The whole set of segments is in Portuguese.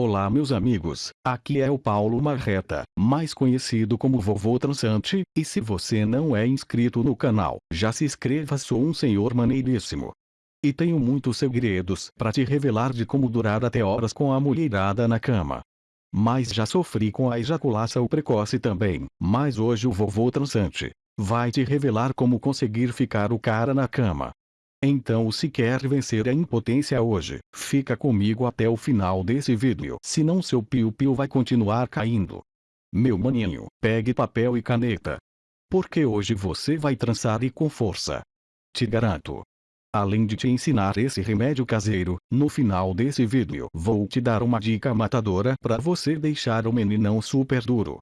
Olá meus amigos, aqui é o Paulo Marreta, mais conhecido como Vovô Transante, e se você não é inscrito no canal, já se inscreva sou um senhor maneiríssimo. E tenho muitos segredos para te revelar de como durar até horas com a mulherada na cama. Mas já sofri com a ejaculação precoce também, mas hoje o Vovô Transante vai te revelar como conseguir ficar o cara na cama. Então se quer vencer a impotência hoje, fica comigo até o final desse vídeo. Senão seu piu-piu vai continuar caindo. Meu maninho, pegue papel e caneta. Porque hoje você vai trançar e com força. Te garanto. Além de te ensinar esse remédio caseiro, no final desse vídeo vou te dar uma dica matadora para você deixar o meninão super duro.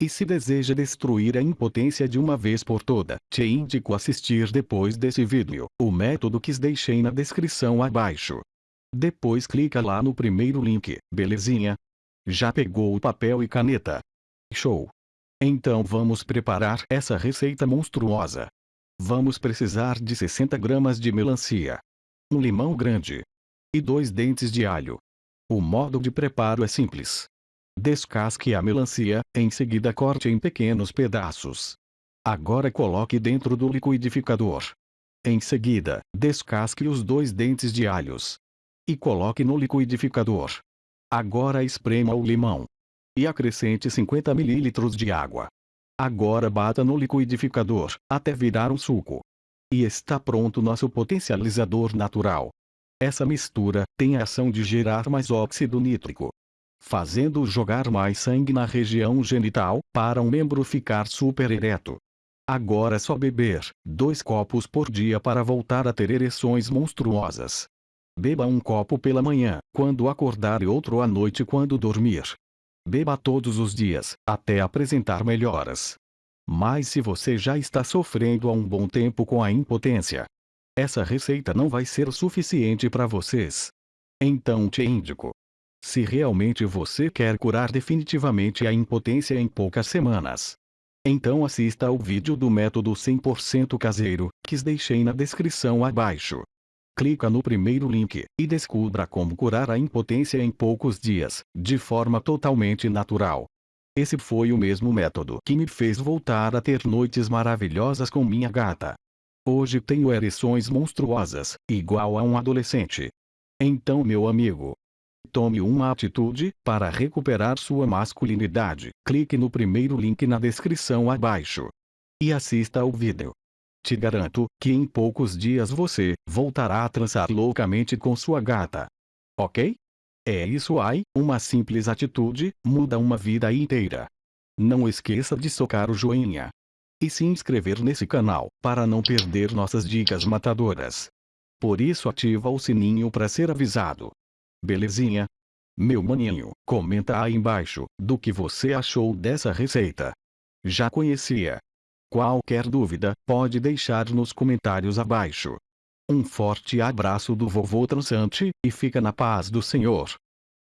E se deseja destruir a impotência de uma vez por toda, te indico assistir depois desse vídeo, o método que deixei na descrição abaixo. Depois clica lá no primeiro link, belezinha? Já pegou o papel e caneta? Show! Então vamos preparar essa receita monstruosa. Vamos precisar de 60 gramas de melancia. Um limão grande. E dois dentes de alho. O modo de preparo é simples. Descasque a melancia, em seguida corte em pequenos pedaços. Agora coloque dentro do liquidificador. Em seguida, descasque os dois dentes de alhos. E coloque no liquidificador. Agora esprema o limão. E acrescente 50 ml de água. Agora bata no liquidificador, até virar um suco. E está pronto nosso potencializador natural. Essa mistura tem a ação de gerar mais óxido nítrico, fazendo jogar mais sangue na região genital, para um membro ficar super ereto. Agora é só beber, dois copos por dia para voltar a ter ereções monstruosas. Beba um copo pela manhã, quando acordar e outro à noite quando dormir. Beba todos os dias, até apresentar melhoras. Mas se você já está sofrendo há um bom tempo com a impotência, essa receita não vai ser suficiente para vocês. Então te indico, se realmente você quer curar definitivamente a impotência em poucas semanas. Então assista ao vídeo do método 100% caseiro, que deixei na descrição abaixo. Clica no primeiro link, e descubra como curar a impotência em poucos dias, de forma totalmente natural. Esse foi o mesmo método que me fez voltar a ter noites maravilhosas com minha gata. Hoje tenho ereções monstruosas, igual a um adolescente. Então meu amigo, Tome uma atitude para recuperar sua masculinidade. Clique no primeiro link na descrição abaixo. E assista ao vídeo. Te garanto que em poucos dias você voltará a transar loucamente com sua gata. Ok? É isso aí, uma simples atitude muda uma vida inteira. Não esqueça de socar o joinha. E se inscrever nesse canal para não perder nossas dicas matadoras. Por isso ativa o sininho para ser avisado. Belezinha? Meu maninho, comenta aí embaixo, do que você achou dessa receita. Já conhecia? Qualquer dúvida, pode deixar nos comentários abaixo. Um forte abraço do vovô transante, e fica na paz do Senhor.